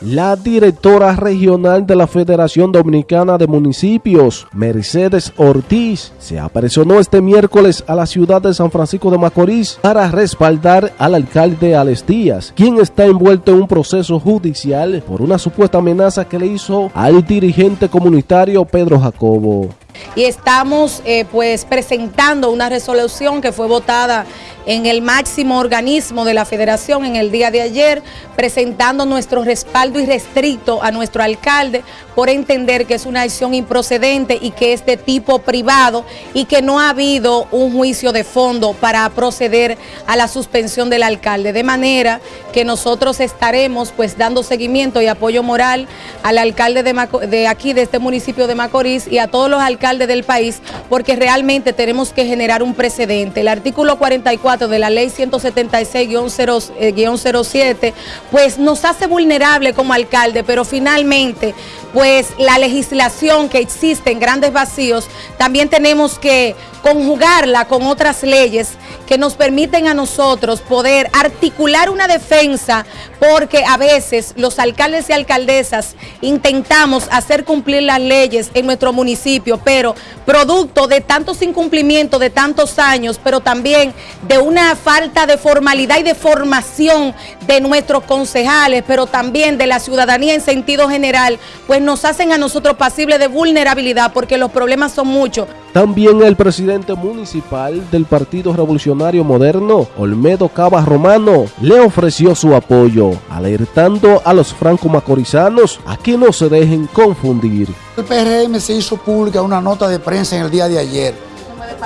La directora regional de la Federación Dominicana de Municipios, Mercedes Ortiz, se apresionó este miércoles a la ciudad de San Francisco de Macorís para respaldar al alcalde Alex Díaz, quien está envuelto en un proceso judicial por una supuesta amenaza que le hizo al dirigente comunitario Pedro Jacobo. Y estamos eh, pues presentando una resolución que fue votada en el máximo organismo de la federación en el día de ayer, presentando nuestro respaldo irrestricto a nuestro alcalde por entender que es una acción improcedente y que es de tipo privado y que no ha habido un juicio de fondo para proceder a la suspensión del alcalde. De manera que nosotros estaremos pues dando seguimiento y apoyo moral al alcalde de, de aquí, de este municipio de Macorís y a todos los alcaldes del país, porque realmente tenemos que generar un precedente. El artículo 44 de la ley 176-07, eh, pues nos hace vulnerable como alcalde, pero finalmente, pues la legislación que existe en grandes vacíos, también tenemos que conjugarla con otras leyes que nos permiten a nosotros poder articular una defensa porque a veces los alcaldes y alcaldesas intentamos hacer cumplir las leyes en nuestro municipio, pero producto de tantos incumplimientos de tantos años, pero también de una falta de formalidad y de formación de nuestros concejales, pero también de la ciudadanía en sentido general, pues nos hacen a nosotros pasibles de vulnerabilidad porque los problemas son muchos. También el presidente municipal del Partido Revolucionario Moderno, Olmedo Cava Romano, le ofreció su apoyo, alertando a los franco-macorizanos a que no se dejen confundir. El PRM se hizo pública una nota de prensa en el día de ayer.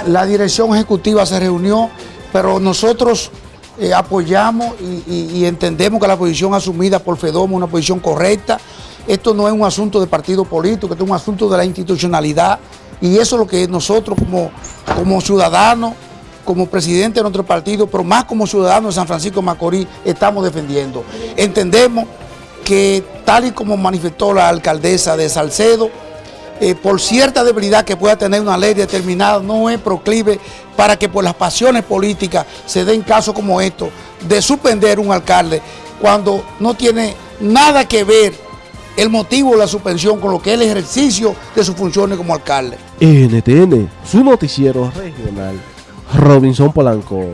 La dirección ejecutiva se reunió, pero nosotros eh, apoyamos y, entendemos que la posición asumida por FEDOM es una posición correcta. Esto no es un asunto de partido político, esto es un asunto de la institucionalidad y eso es lo que nosotros como, como ciudadanos, como presidente de nuestro partido, pero más como ciudadanos de San Francisco de Macorís, estamos defendiendo. Entendemos que tal y como manifestó la alcaldesa de Salcedo, eh, por cierta debilidad que pueda tener una ley determinada, no es proclive para que por las pasiones políticas se den casos como estos de suspender un alcalde cuando no tiene nada que ver el motivo de la suspensión con lo que es el ejercicio de sus funciones como alcalde. NTN, su noticiero regional, Robinson Polanco.